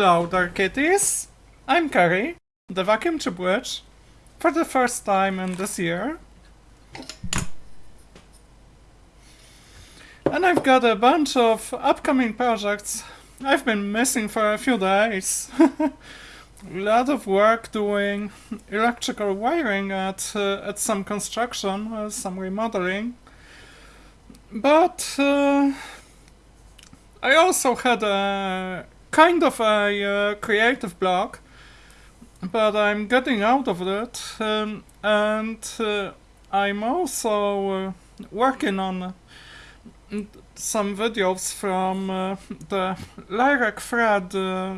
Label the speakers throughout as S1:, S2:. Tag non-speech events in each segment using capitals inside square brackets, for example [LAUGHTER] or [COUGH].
S1: Hello there kitties! I'm Carrie, the vacuum tube witch, for the first time in this year. And I've got a bunch of upcoming projects I've been missing for a few days. a [LAUGHS] lot of work doing electrical wiring at, uh, at some construction, uh, some remodeling. But uh, I also had a kind of a uh, creative block, but I'm getting out of it, um, and uh, I'm also uh, working on some videos from uh, the Lyrec Fred uh,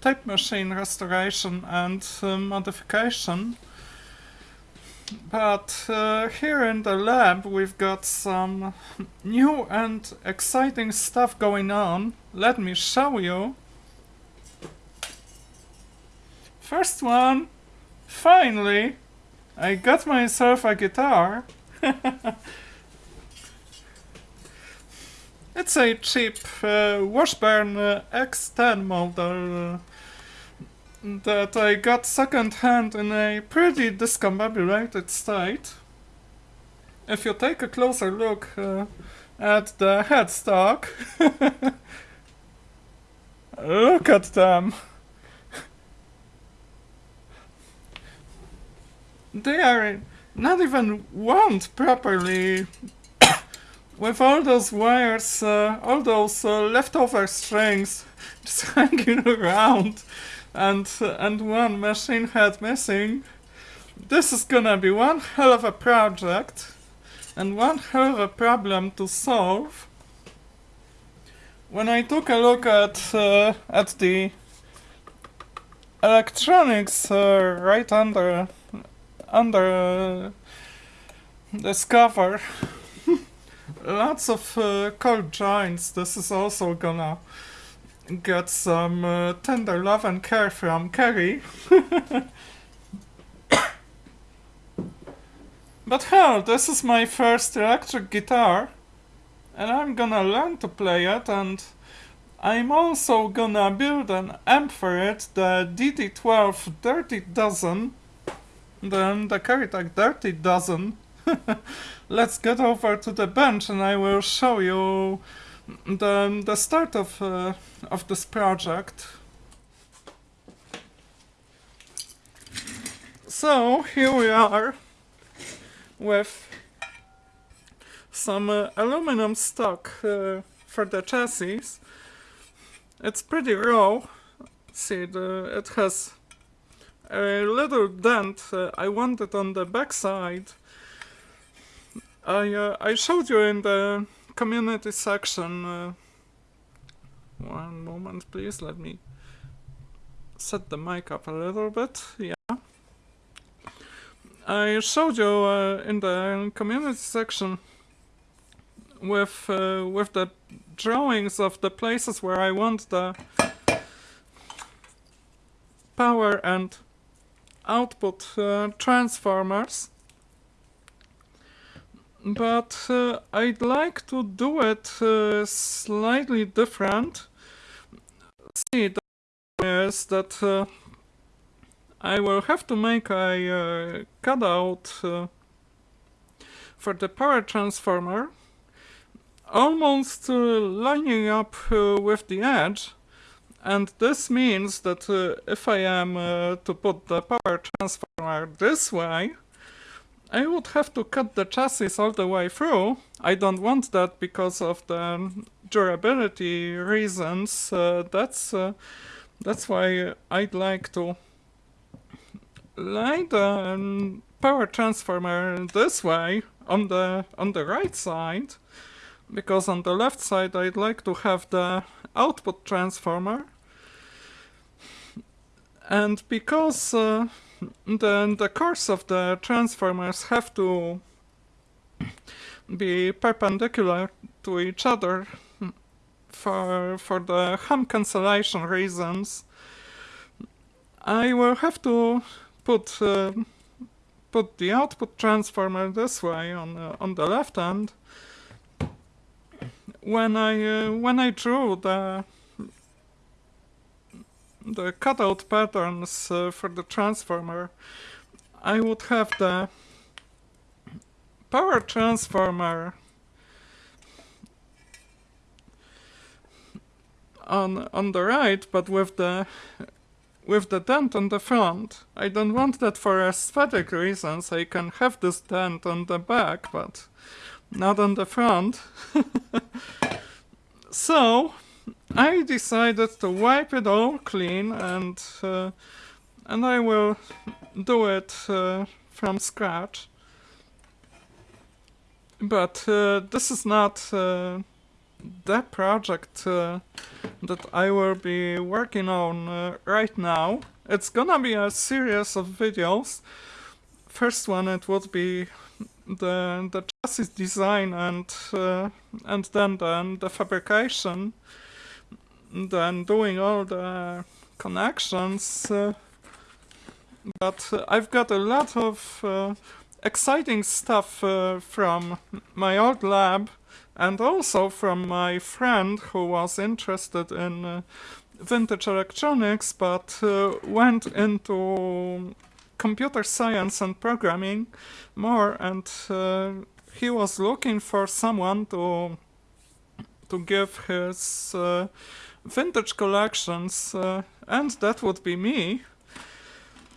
S1: tape machine restoration and uh, modification. But uh, here in the lab we've got some new and exciting stuff going on. Let me show you. First one, finally, I got myself a guitar. [LAUGHS] it's a cheap uh, Washburn uh, X10 model uh, that I got second hand in a pretty discombobulated state. If you take a closer look uh, at the headstock, [LAUGHS] look at them. They are not even wound properly [COUGHS] with all those wires, uh, all those uh, leftover strings [LAUGHS] just hanging around and, uh, and one machine head missing. This is gonna be one hell of a project and one hell of a problem to solve. When I took a look at, uh, at the electronics uh, right under under uh, this [LAUGHS] cover lots of uh, cold joints. This is also gonna get some uh, tender love and care from Carrie [COUGHS] but hell this is my first electric guitar and I'm gonna learn to play it and I'm also gonna build an amp for it, the DD12 Dirty Dozen then the Caritech Dirty Dozen. [LAUGHS] Let's get over to the bench and I will show you the, the start of, uh, of this project. So here we are with some uh, aluminum stock uh, for the chassis. It's pretty raw. See, the, it has a little dent uh, I wanted on the backside. I uh, I showed you in the community section. Uh, one moment, please. Let me set the mic up a little bit. Yeah. I showed you uh, in the community section with uh, with the drawings of the places where I want the power and output uh, transformers but uh, I'd like to do it uh, slightly different. See, the is that uh, I will have to make a uh, cutout uh, for the power transformer almost lining up with the edge and this means that uh, if I am uh, to put the power transformer this way, I would have to cut the chassis all the way through. I don't want that because of the durability reasons. Uh, that's uh, that's why I'd like to line the um, power transformer this way on the on the right side because on the left side I'd like to have the output transformer and because uh, the, the cores of the transformers have to be perpendicular to each other for, for the hum cancellation reasons, I will have to put uh, put the output transformer this way on uh, on the left hand. When I uh, when I drew the the cutout patterns uh, for the transformer, I would have the power transformer on on the right, but with the with the dent on the front. I don't want that for aesthetic reasons. I can have this dent on the back, but not on the front. [LAUGHS] so I decided to wipe it all clean and uh, and I will do it uh, from scratch. But uh, this is not uh, the project uh, that I will be working on uh, right now. It's gonna be a series of videos. First one it would be the the chassis design and uh, and then then the fabrication, then doing all the connections. Uh, but I've got a lot of uh, exciting stuff uh, from my old lab and also from my friend who was interested in uh, vintage electronics but went into computer science and programming more and uh, he was looking for someone to to give his uh, vintage collections uh, and that would be me.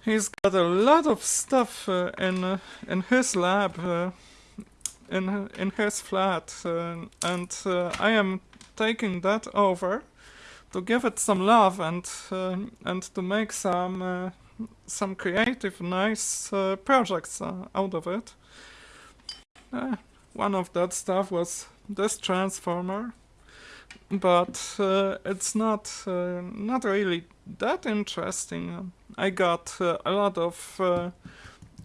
S1: He's got a lot of stuff uh, in in his lab in in his flat, uh, and uh, I am taking that over to give it some love and uh, and to make some some creative, nice projects out of it. one of that stuff was this transformer but uh, it's not uh, not really that interesting. I got uh, a lot of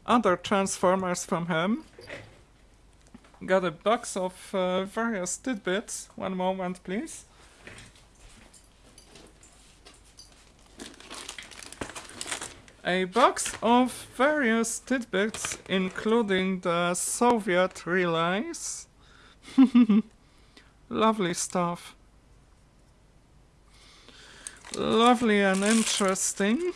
S1: other transformers from him, got a box of uh, various tidbits. One moment, please. A box of various tidbits, including the Soviet relays. [LAUGHS] Lovely stuff. Lovely and interesting.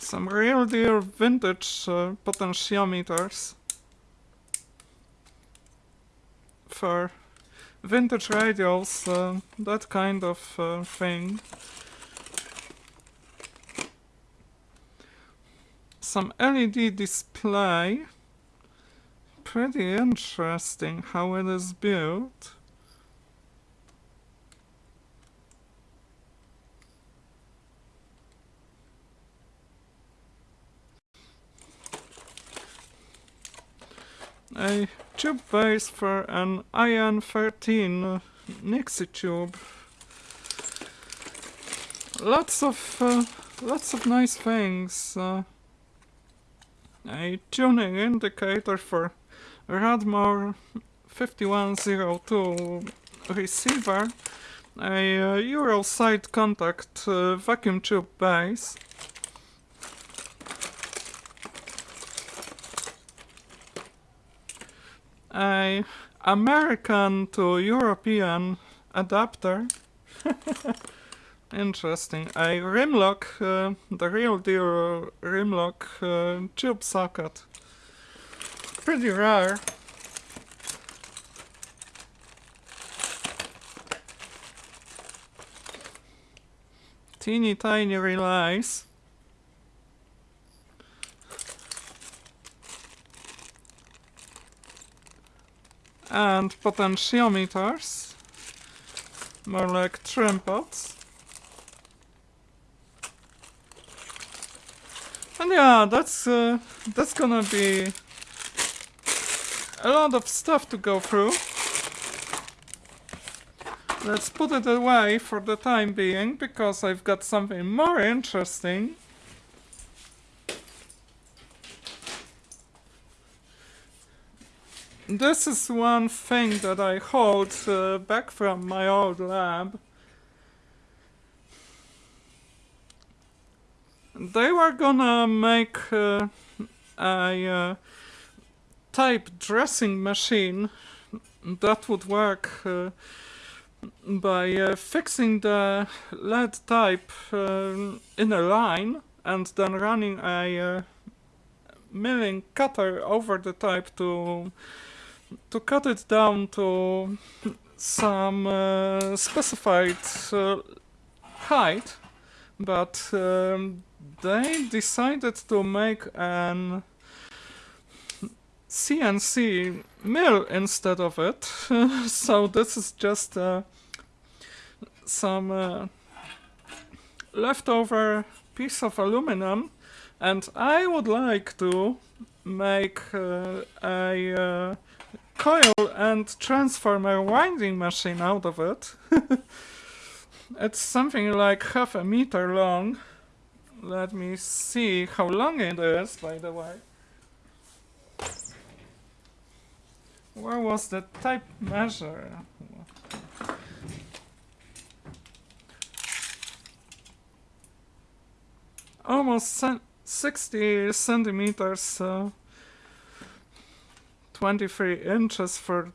S1: Some real deal vintage uh, potentiometers for vintage radios, uh, that kind of uh, thing. Some LED display. Pretty interesting how it is built. a tube base for an IN 13 Nixie tube. Lots of uh, lots of nice things. Uh, a tuning indicator for Radmor 5102 receiver, a uh, Euro side contact uh, vacuum tube base, a American to European adapter. [LAUGHS] Interesting. A Rimlock, uh, the real deal Rimlock uh, tube socket. Pretty rare. Teeny tiny relays. and potentiometers, more like trim pots. And yeah, that's uh, that's gonna be a lot of stuff to go through. Let's put it away for the time being, because I've got something more interesting. This is one thing that I hold uh, back from my old lab. They were gonna make uh, a uh, type dressing machine that would work uh, by uh, fixing the lead type um, in a line and then running a uh, milling cutter over the type to to cut it down to some uh, specified uh, height. But um, they decided to make an CNC mill instead of it [LAUGHS] so this is just uh, some uh, leftover piece of aluminum and I would like to make uh, a uh, coil and transformer winding machine out of it. [LAUGHS] it's something like half a meter long. Let me see how long it is, by the way. Where was the type measure? Almost 60 centimeters, uh, 23 inches for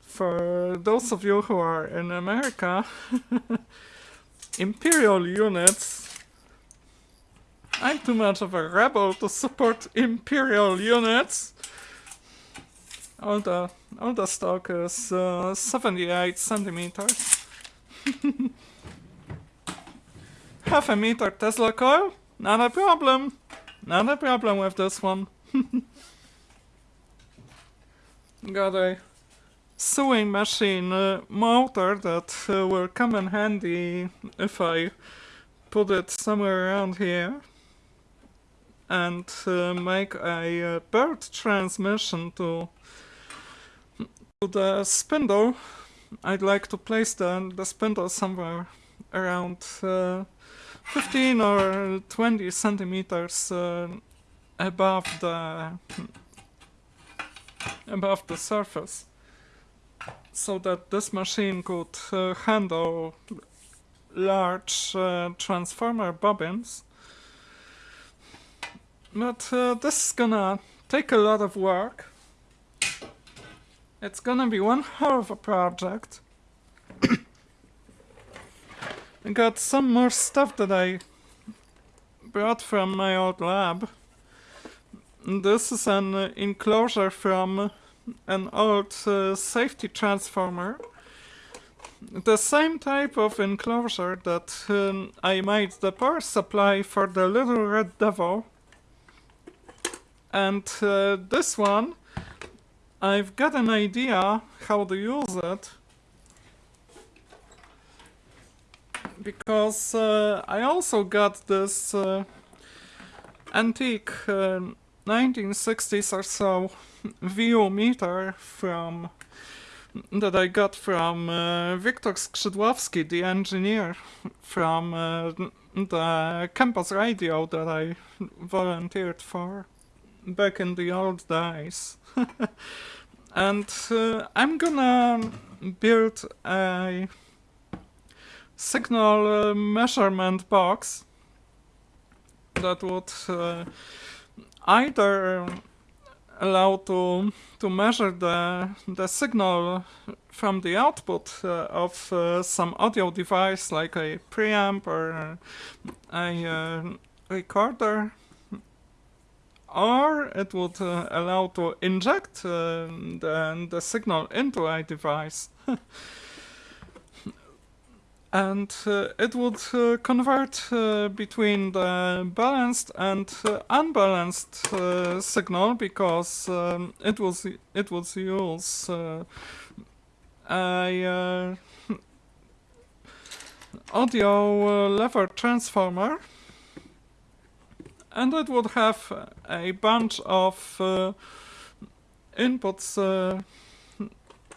S1: for those of you who are in America. [LAUGHS] Imperial units. I'm too much of a rebel to support Imperial units. All the stock is uh, 78 centimeters. [LAUGHS] Half a meter Tesla coil? Not a problem. Not a problem with this one. [LAUGHS] Got a sewing machine uh, motor that uh, will come in handy if I put it somewhere around here and uh, make a uh, bird transmission to, to the spindle. I'd like to place the, the spindle somewhere around uh, 15 or 20 centimeters above the above the surface so that this machine could uh, handle large uh, transformer bobbins but uh, this is gonna take a lot of work it's gonna be one hell of a project [COUGHS] I got some more stuff that I brought from my old lab. This is an enclosure from an old uh, safety transformer. The same type of enclosure that um, I made the power supply for the little red devil. And uh, this one, I've got an idea how to use it. because uh, I also got this uh, antique 1960s uh, or so VU meter from that I got from uh, Wiktor Skrzydłowski, the engineer from uh, the campus radio that I volunteered for back in the old days. [LAUGHS] and uh, I'm gonna build a signal uh, measurement box that would uh, either allow to to measure the the signal from the output uh, of uh, some audio device like a preamp or a uh, recorder or it would uh, allow to inject the, the signal into a device. [LAUGHS] And uh, it would uh, convert uh, between the balanced and uh, unbalanced uh, signal because um, it was it would use uh, a [LAUGHS] audio lever transformer and it would have a bunch of inputs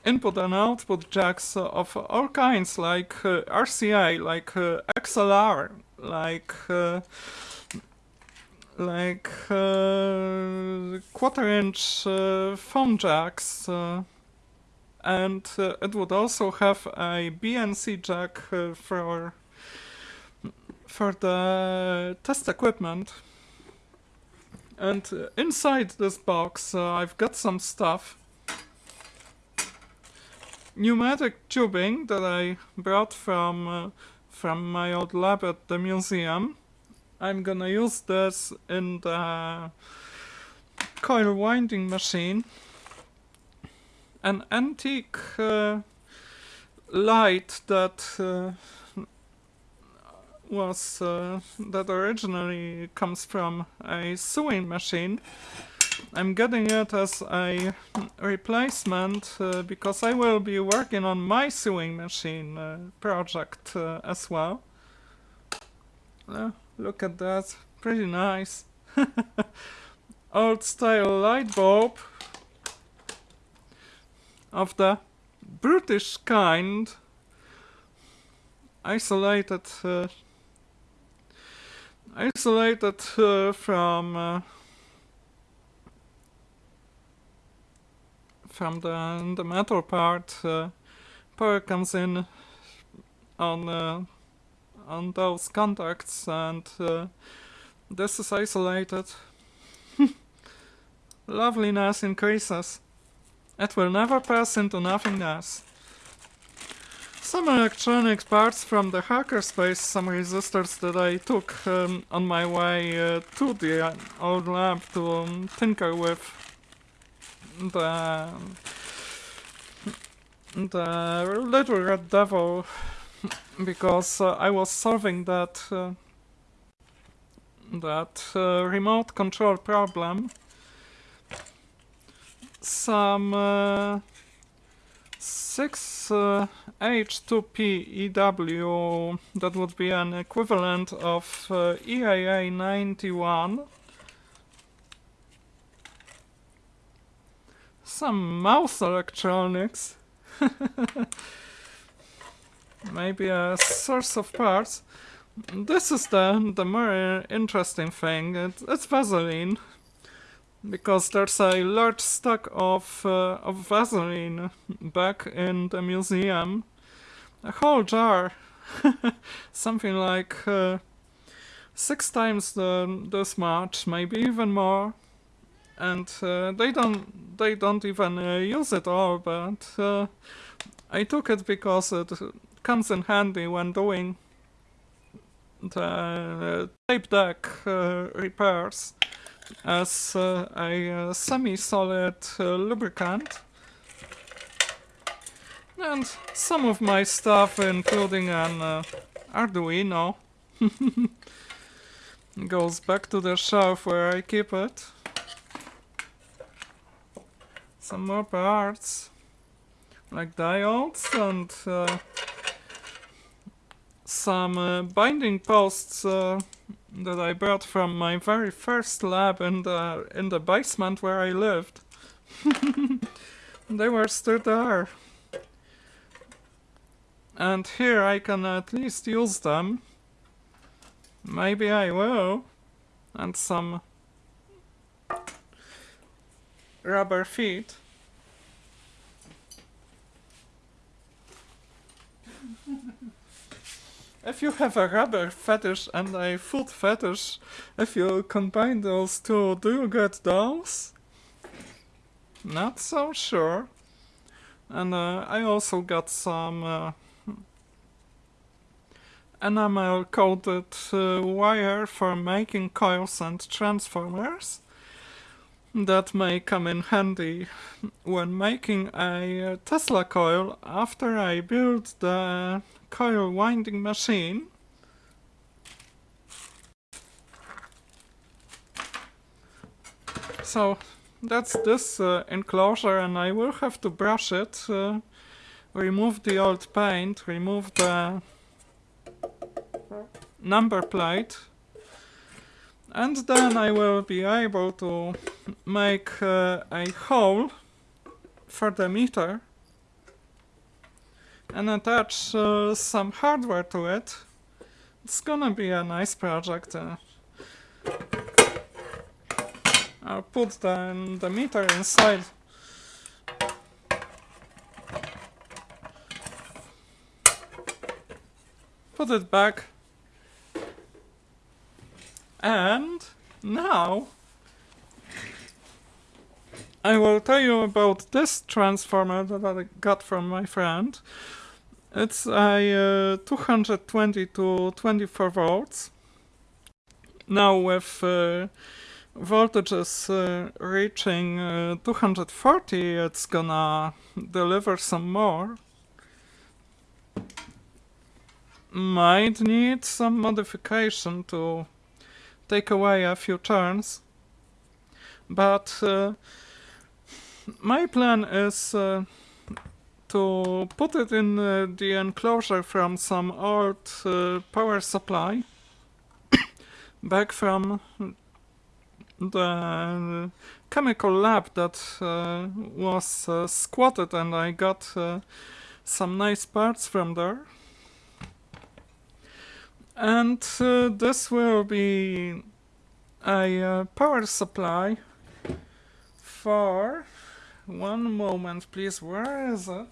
S1: input and output jacks of all kinds, like uh, RCA, like uh, XLR, like uh, like uh, quarter-inch uh, phone jacks, uh, and it would also have a BNC jack for for the test equipment. And inside this box, I've got some stuff pneumatic tubing that I brought from uh, from my old lab at the museum. I'm gonna use this in the coil winding machine. An antique uh, light that uh, was uh, that originally comes from a sewing machine I'm getting it as a replacement uh, because I will be working on my sewing machine uh, project uh, as well. Uh, look at that, pretty nice. [LAUGHS] Old style light bulb of the British kind, isolated, uh, isolated uh, from from the, the metal part, uh, power comes in on uh, on those contacts and uh, this is isolated. [LAUGHS] Loveliness increases. It will never pass into nothingness. Some electronic parts from the hackerspace, some resistors that I took um, on my way uh, to the old lab to um, tinker with the the little red devil because uh, I was solving that uh, that uh, remote control problem. Some uh, 6 H2P EW that would be an equivalent of uh, EAA 91 some mouse electronics. [LAUGHS] Maybe a source of parts. This is the, the more interesting thing. It, it's Vaseline. Because there's a large stock of, uh, of Vaseline back in the museum. A whole jar. [LAUGHS] Something like uh, six times the, this much, maybe even more and uh, they don't they don't even uh, use it all but uh, I took it because it comes in handy when doing the tape deck uh, repairs as uh, a uh, semi-solid lubricant and some of my stuff including an Arduino [LAUGHS] goes back to the shelf where I keep it some more parts like diodes and uh, some uh, binding posts uh, that I brought from my very first lab in the in the basement where I lived. [LAUGHS] they were still there. And here I can at least use them. Maybe I will. And some rubber feet. [LAUGHS] if you have a rubber fetish and a foot fetish, if you combine those two, do you get those? Not so sure. And uh, I also got some uh, enamel coated uh, wire for making coils and transformers that may come in handy when making a Tesla coil after I build the coil winding machine. So that's this uh, enclosure and I will have to brush it, uh, remove the old paint, remove the number plate and then I will be able to make uh, a hole for the meter and attach uh, some hardware to it. It's gonna be a nice project. Uh, I'll put the, the meter inside. Put it back and now I will tell you about this transformer that I got from my friend. It's a uh, 220 to 24 volts. Now with uh, voltages uh, reaching uh, 240 it's gonna deliver some more. Might need some modification to take away a few turns. But uh, my plan is uh, to put it in uh, the enclosure from some old uh, power supply [COUGHS] back from the chemical lab that uh, was uh, squatted and I got some nice parts from there. And uh, this will be a uh, power supply for one moment please. Where is it?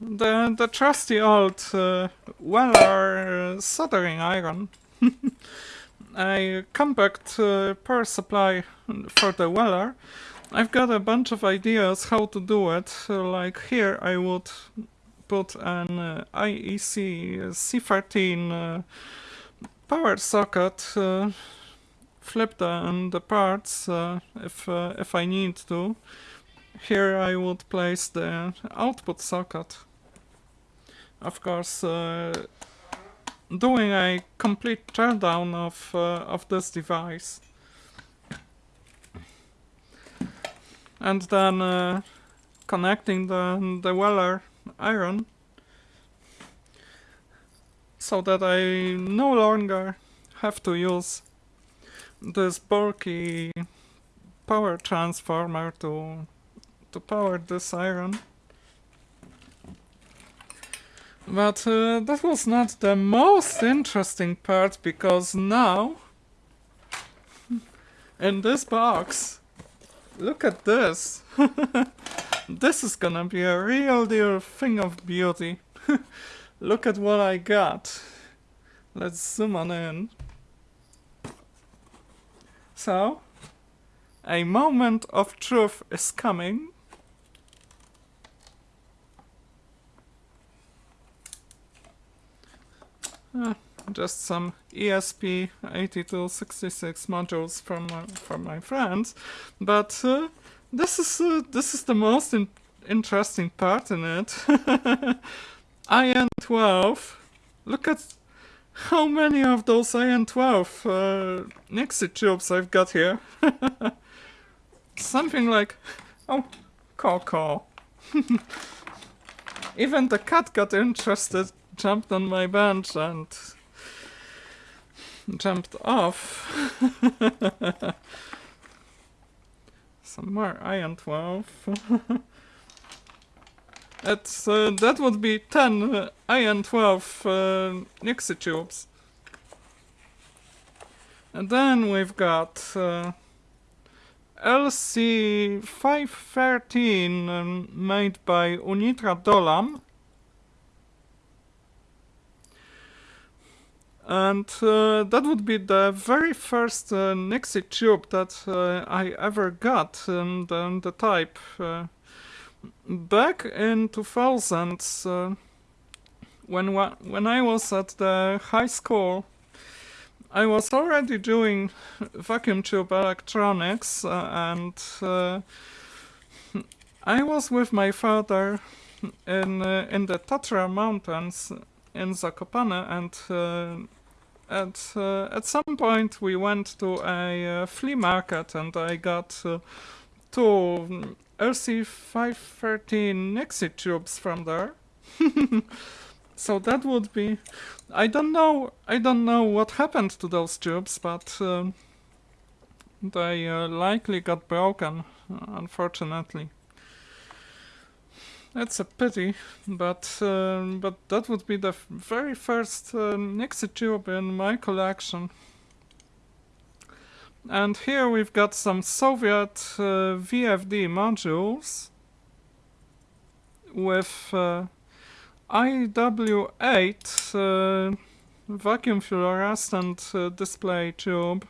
S1: The the trusty old uh, Weller soldering iron. [LAUGHS] A compact uh, power supply for the Weller I've got a bunch of ideas how to do it like here I would put an uh, IEC C13 uh, power socket uh, flip the, the parts uh, if, uh, if I need to. Here I would place the output socket. Of course, uh, doing a complete teardown of, uh, of this device. And then uh, connecting the, the Weller iron so that I no longer have to use this bulky power transformer to to power this iron. But uh, that was not the most interesting part because now in this box look at this. [LAUGHS] This is gonna be a real deal thing of beauty. [LAUGHS] Look at what I got. Let's zoom on in. So, a moment of truth is coming. Uh, just some ESP8266 modules from my, from my friends, but uh, this is uh, this is the most in interesting part in it. [LAUGHS] IN12. Look at how many of those IN12 uh, Nixie tubes I've got here? [LAUGHS] Something like... Oh, call call. [LAUGHS] Even the cat got interested, jumped on my bench and jumped off. [LAUGHS] Some more IN12. It's, [LAUGHS] uh, that would be 10 uh, IN12 uh, Nixie tubes. And then we've got uh, LC513 um, made by Unitra Dolam. And uh, that would be the very first uh, Nixie tube that uh, I ever got the, in the type. Uh, back in 2000, uh, when when I was at the high school, I was already doing vacuum tube electronics, uh, and I was with my father in in the Tatra Mountains in Zakopane, and at uh, at some point we went to a flea market, and I got two LC513 Nixie tubes from there. [LAUGHS] so that would be... I don't know I don't know what happened to those tubes, but um, they uh, likely got broken, unfortunately. That's a pity, but uh, but that would be the very first uh, Nixie tube in my collection. And here we've got some Soviet uh, VFD modules with uh, IW8 uh, vacuum fluorescent uh, display tube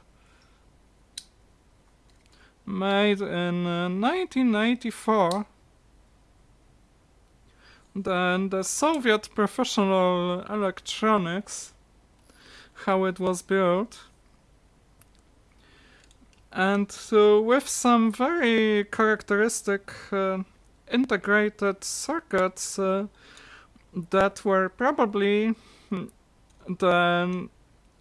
S1: made in 1984 then the Soviet Professional Electronics how it was built. And uh, with some very characteristic uh, integrated circuits uh, that were probably the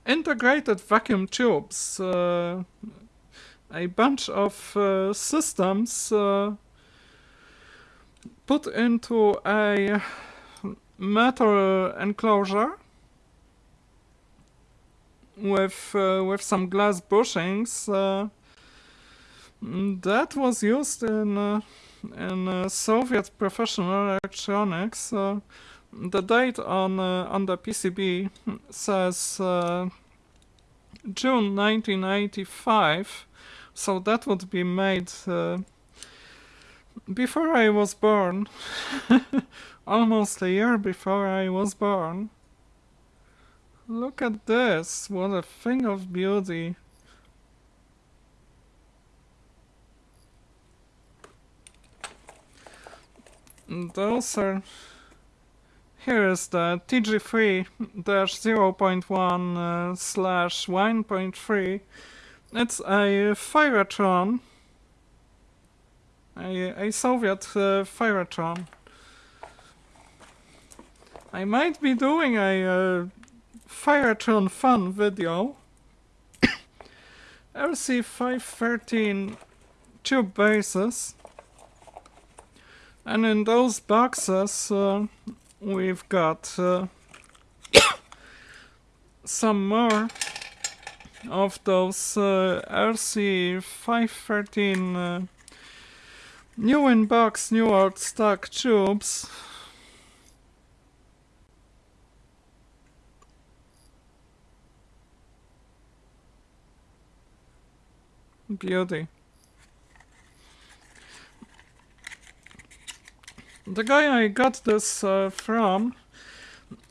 S1: integrated vacuum tubes uh, a bunch of uh, systems uh, put into a metal enclosure with uh, with some glass bushings uh, that was used in uh, in uh, Soviet professional electronics. the date on on the PCB says June 1985, so that would be made before I was born. [LAUGHS] Almost a year before I was born. Look at this, what a thing of beauty. Those are... Here is the TG3-0.1 uh, slash 1.3. It's a thyratron. A, a Soviet uh, thyratron. I might be doing a uh, thyratron Fun video. [COUGHS] RC513 tube bases. And in those boxes uh, we've got uh, [COUGHS] some more of those uh, LC513 uh, new in box, new out stock tubes. Beauty. The guy I got this uh, from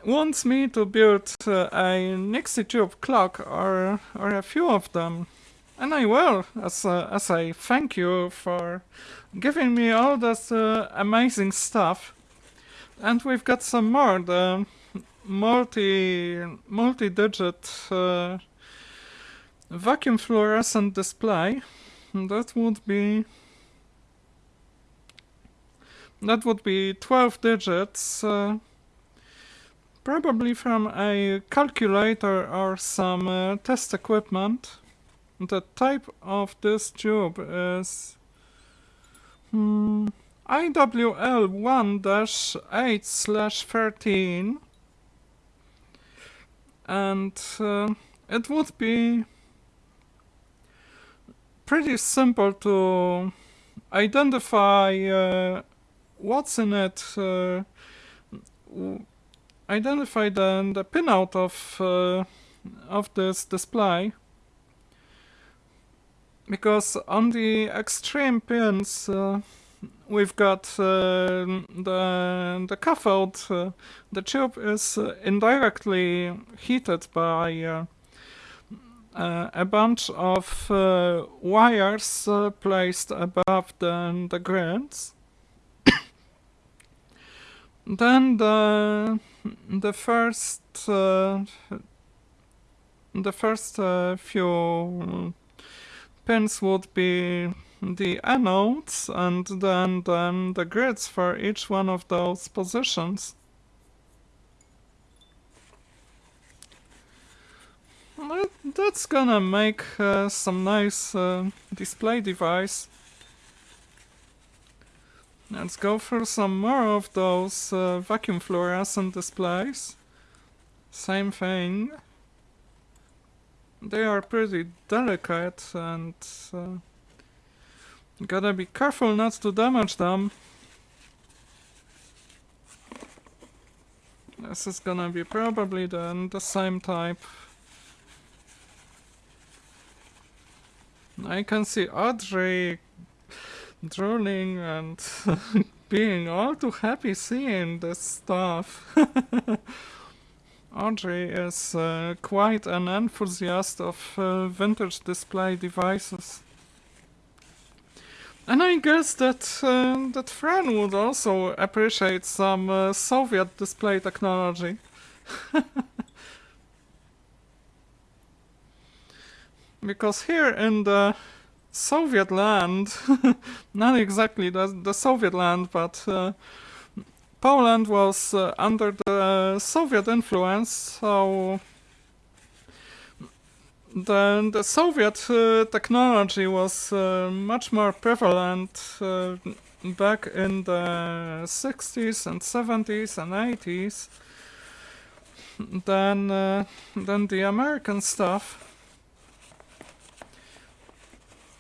S1: wants me to build uh, a Nixie tube clock or or a few of them. And I will, as a, as a thank you for giving me all this uh, amazing stuff. And we've got some more, the multi, multi-digit uh, vacuum fluorescent display that would be that would be 12 digits uh, probably from a calculator or some uh, test equipment the type of this tube is hmm, IWL 1-8 slash 13 and uh, it would be pretty simple to identify uh, what's in it, uh, identify the, the pinout of, uh, of this display. Because on the extreme pins uh, we've got uh, the, the cathode, uh, the tube is indirectly heated by uh, a bunch of uh, wires uh, placed above the, the grids. [COUGHS] then the the first uh, the first uh, few pins would be the anodes and then then the grids for each one of those positions. that's gonna make uh, some nice uh, display device. Let's go for some more of those uh, vacuum fluorescent displays. Same thing. They are pretty delicate and uh, gotta be careful not to damage them. This is gonna be probably the, the same type. I can see Audrey drooling and [LAUGHS] being all too happy seeing this stuff. [LAUGHS] Audrey is uh, quite an enthusiast of uh, vintage display devices. And I guess that uh, that Fran would also appreciate some uh, Soviet display technology. [LAUGHS] because here in the Soviet land, [LAUGHS] not exactly the, the Soviet land, but uh, Poland was uh, under the Soviet influence, so the, the Soviet uh, technology was uh, much more prevalent uh, back in the 60s and 70s and 80s than, uh, than the American stuff.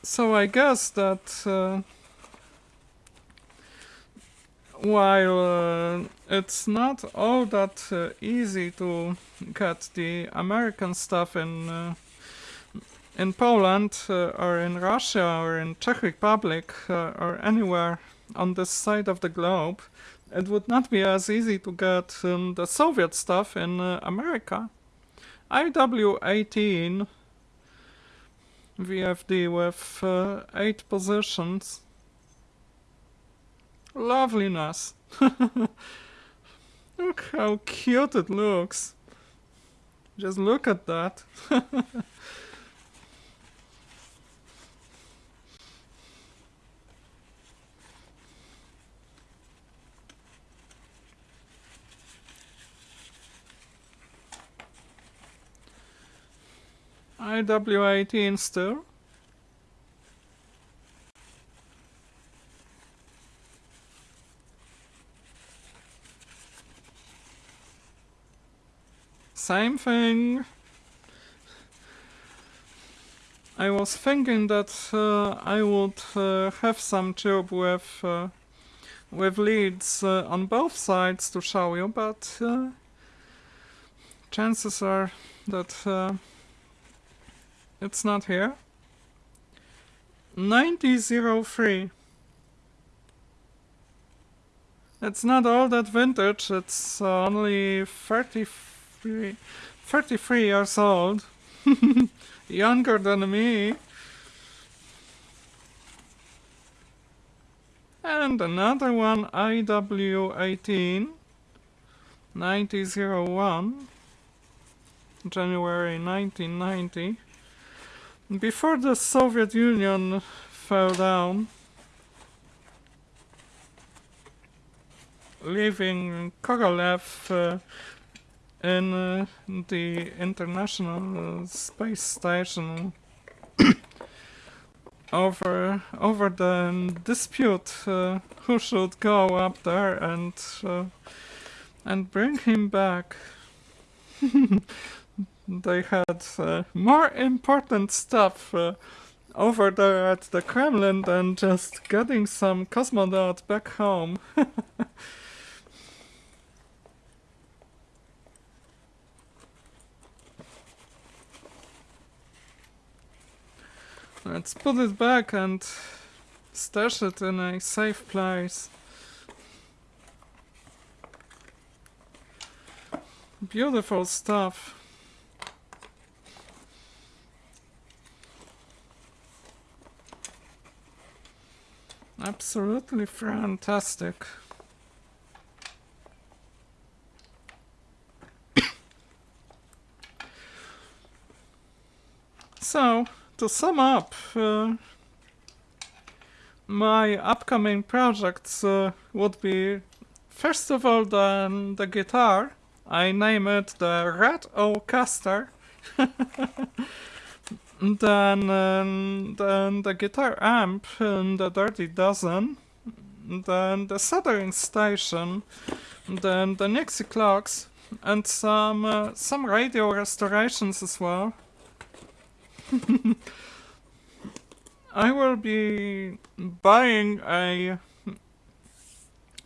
S1: So I guess that uh, while uh, it's not all that easy to get the American stuff in in Poland uh, or in Russia or in Czech Republic uh, or anywhere on this side of the globe, it would not be as easy to get um, the Soviet stuff in uh, America. IW-18 VFD with uh, 8 positions. Loveliness. [LAUGHS] look how cute it looks. Just look at that. [LAUGHS] IW18 still. Same thing. I was thinking that uh, I would uh, have some tube with uh, with leads uh, on both sides to show you, but uh, chances are that uh, it's not here. 9003. It's not all that vintage, it's only 33, 33 years old. [LAUGHS] Younger than me. And another one, IW18, 9001, January 1990. Before the Soviet Union fell down, leaving Korolev uh, in uh, the International Space Station [COUGHS] over over the dispute uh, who should go up there and uh, and bring him back. [LAUGHS] they had uh, more important stuff over there at the Kremlin than just getting some cosmonaut back home. [LAUGHS] Let's put it back and stash it in a safe place. Beautiful stuff. Absolutely fantastic. [COUGHS] so, to sum up, uh, my upcoming projects uh, would be, first of all, the, the guitar. I name it the Red Oacaster. [LAUGHS] Then, um, then the guitar amp and the Dirty Dozen. Then the soldering station. Then the Nixie clocks. And some, uh, some radio restorations as well. [LAUGHS] I will be buying a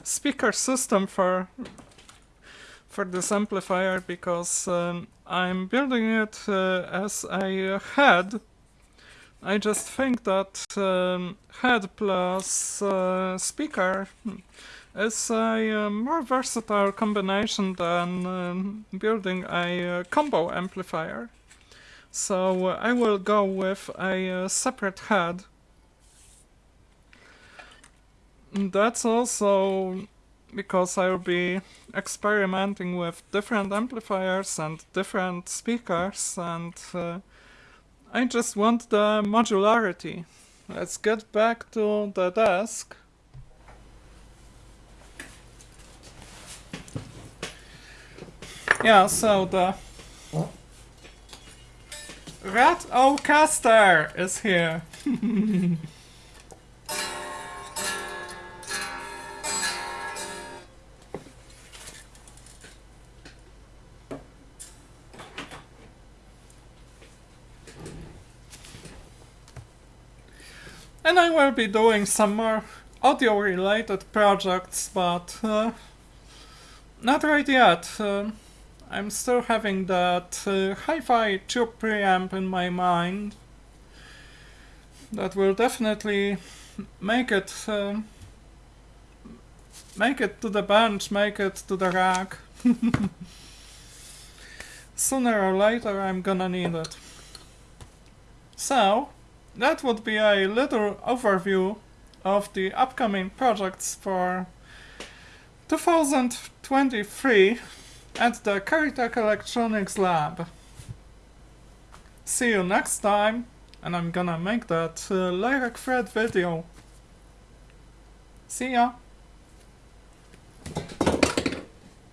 S1: speaker system for for this amplifier because um, I'm building it uh, as a head. I just think that um, head plus uh, speaker is a uh, more versatile combination than um, building a uh, combo amplifier. So uh, I will go with a uh, separate head. That's also because I'll be experimenting with different amplifiers and different speakers and uh, I just want the modularity. Let's get back to the desk. Yeah, so the Rat Ocaster is here. and I will be doing some more audio related projects, but uh, not right yet. Uh, I'm still having that uh, hi-fi tube preamp in my mind that will definitely make it uh, make it to the bench, make it to the rack. [LAUGHS] Sooner or later I'm gonna need it. So, that would be a little overview of the upcoming projects for 2023 at the Caritak Electronics Lab. See you next time, and I'm gonna make that uh, Lyrec Thread video. See ya!